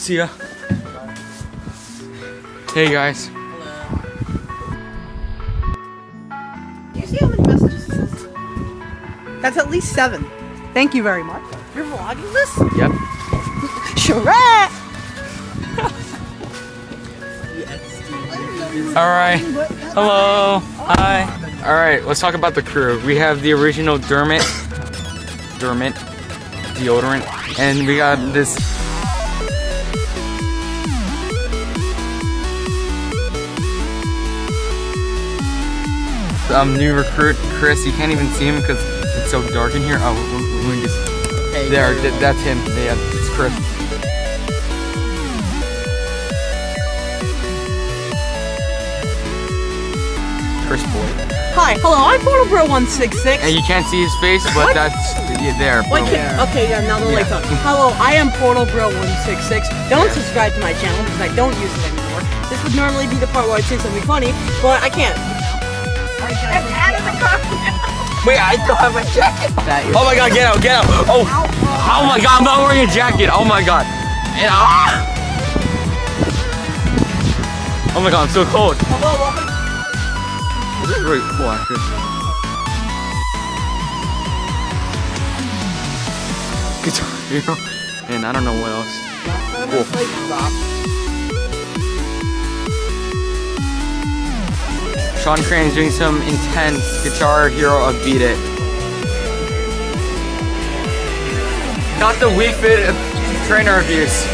See ya. Hey guys. Do you see how many messages this is? That's at least seven. Thank you very much. You're vlogging this? Yep. Shrek! All right. Hello. Hi. All right. Let's talk about the crew. We have the original Dermot. Dermot deodorant, and we got this. Um, new recruit Chris. You can't even see him because it's so dark in here. Oh, let me just. There, th- that's him. Yeah, it's Chris. Chris Boyd. Hi, hello, I'm Portalbro166. And you can't see his face, but What? that's yeah, there. What bro. can, okay, yeah, now the lights on. Hello, I am Portalbro166. Don't subscribe to my channel because I don't use it anymore. This would normally be the part where I'd say something funny, but I can't. Wait, I don't have a jacket. Oh my god, get out, get out. Oh, oh my god, I'm not wearing a jacket. Oh my god. Oh my god, I'm so cold. This is really cool. Guitar Hero. And I don't know what else. Cool. Sean Crane is doing some intense Guitar Hero of Beat It. Got the Wii Fit trainer reviews.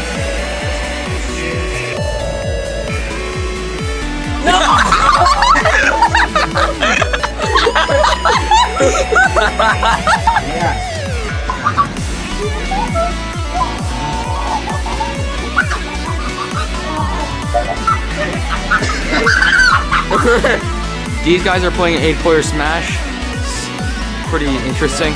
These guys are playing eight player Smash. It's pretty interesting.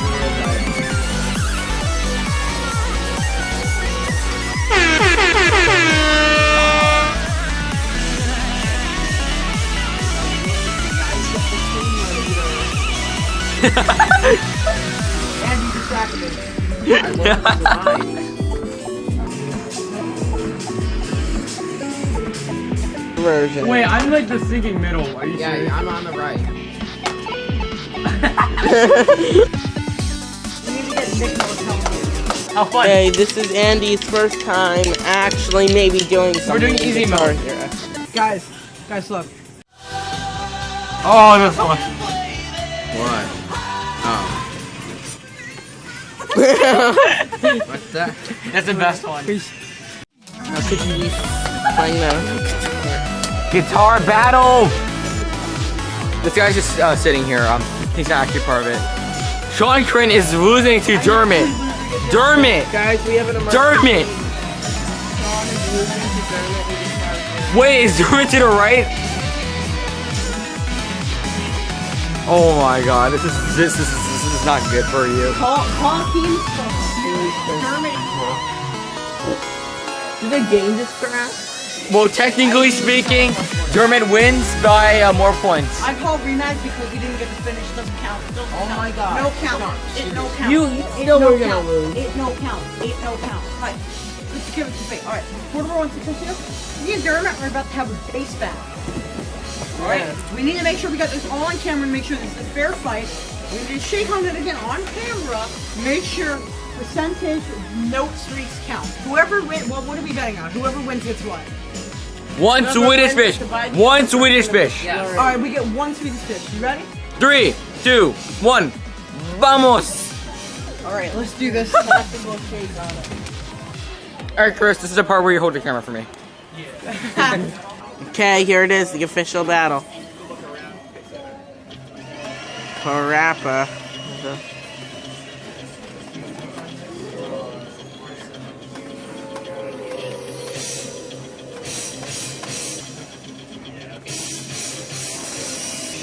version. Wait, I'm like the sinking middle. Are you yeah, I'm on the right. How fun? Hey, this is Andy's first time actually maybe doing something. We're doing easy Guitar mode. Hero. Guys, guys, look. Oh, this one. What? Oh. What's that? That's the best one. How could you be playing that? Guitar battle! This guy's just uh, sitting here. Um, he's not actually part of it. Sean Crane is losing to Dermot. Dermot! Guys, we have an emergency. Dermot! Sean is losing to Dermot in Guitar Hero. Wait, is Dermot to the right? Oh my god, this is this is this is not good for you. Call, call teams Dermot. Did the game just crash? Well, technically speaking, Dermot wins by uh, more points. I call rematch because we didn't get to finish. Doesn't count. Doesn't Oh count. my God. No count. It no count. You- you It still no were gonna count. lose. It no count. It no count. Right. Let's give it to fate. All right. Portable one six here. Me and Dermot are about to have a base battle. All right. We need to make sure we got this all on camera and make sure this is a fair fight. We need to shake on it again on camera. Make sure percentage note streaks count. Whoever wins, well, what are we betting on? Whoever wins gets what? One Swedish fish. One Swedish fish. All right, we get one Swedish fish. You ready? Three, two, one. Vamos! All right, let's do this. Tactical shake on it. Alright, Chris, this is the part where you hold the camera for me. Okay, here it is, the official battle. Parappa.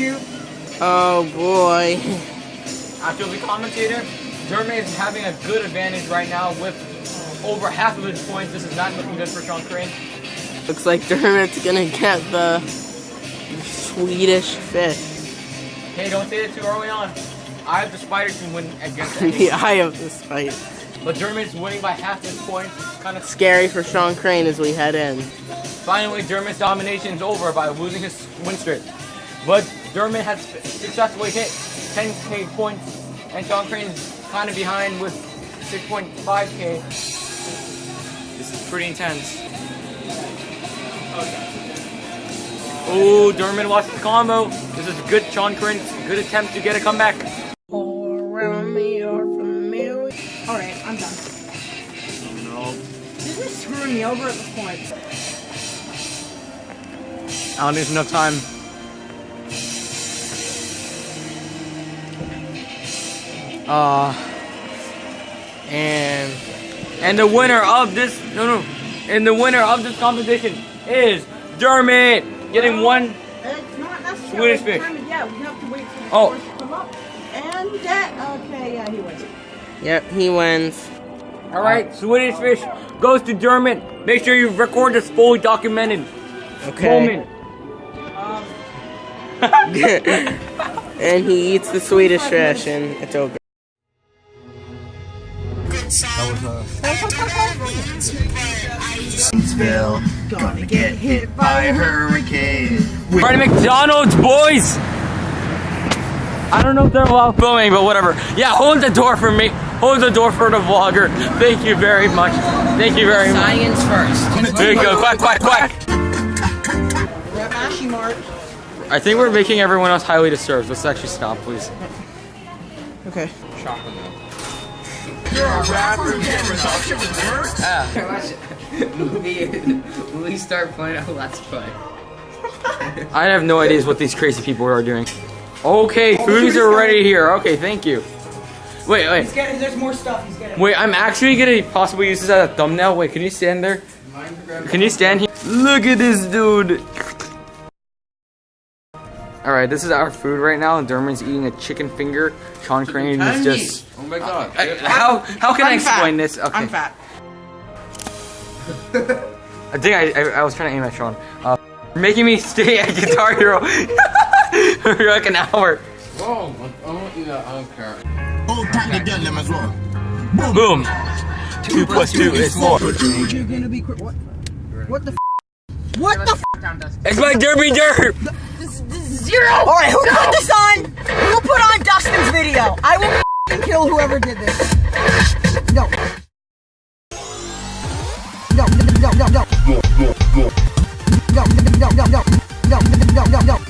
Oh boy. After the commentator, Dermot is having a good advantage right now with over half of his points. This is not looking good for Sean Crane. Looks like Dermot's gonna get the Swedish fish. Hey, don't say it too early on. I have the spider team win against the eye of this fight. but Dermot's winning by half this point. Kind of Scary for Sean Crane as we head in. Finally, Dermot's domination is over by losing his win streak. But Dermot has successfully hit 10k points, and Sean Crane's kind of behind with 6.5k. This is pretty intense. Oh, Dermot lost the combo. This is good, Sean Crane. Good attempt to get a comeback. All around me are familiar. Alright, I'm done. Oh, no. This is screwing me over at this point. I don't need enough time. Uh, and and the winner of this no no, and the winner of this competition is Dermot getting one. It's not necessarily Swedish fish. Yeah, we have to wait for the Oh. to come up. And that, okay, yeah, he wins. Yep, he wins. All right, Swedish fish goes to Dermot. Make sure you record this fully documented Okay. moment. Um, and he eats the Swedish fish, and it's over. Gonna get hit by a hurricane. We're at McDonald's, boys. I don't know if they're allowed filming, but whatever. Yeah, hold the door for me. Hold the door for the vlogger. Thank you very much. Thank you very much. Science first. There you go. Quack, quack, quack. we're at Mashie Mart. I think we're making everyone else highly disturbed. Let's actually stop, please. Okay. Chocolate milk. Ah. movie, when we start playing a Let's Play. I have no ideas what these crazy people are doing. Okay, foodies are ready here. Okay, thank you. Wait, He's wait, getting, there's more stuff he's getting. wait. I'm actually gonna possibly use this as a thumbnail. Wait, can you stand there? Can you stand here? Look at this dude. All right, this is our food right now, and Dermot's eating a chicken finger. Sean Crane is just. Oh my god. I- how how can I explain this? Okay. I'm fat. I think I, I, I was trying to aim at Sean. Uh, you're making me stay at Guitar Hero for like an hour. Whoa, I want you to, I don't care. Hold tight to get them as well. Boom. Two plus two is four. You're gonna be. What? What the? F- what the? F- It's my derby derp zero. All right, who no. put this on? Who put on Dustin's video. I will kill whoever did this. No. No, no, no, no, no. No, no, no, no. No, no, no, no, no. No, no, no, no, no.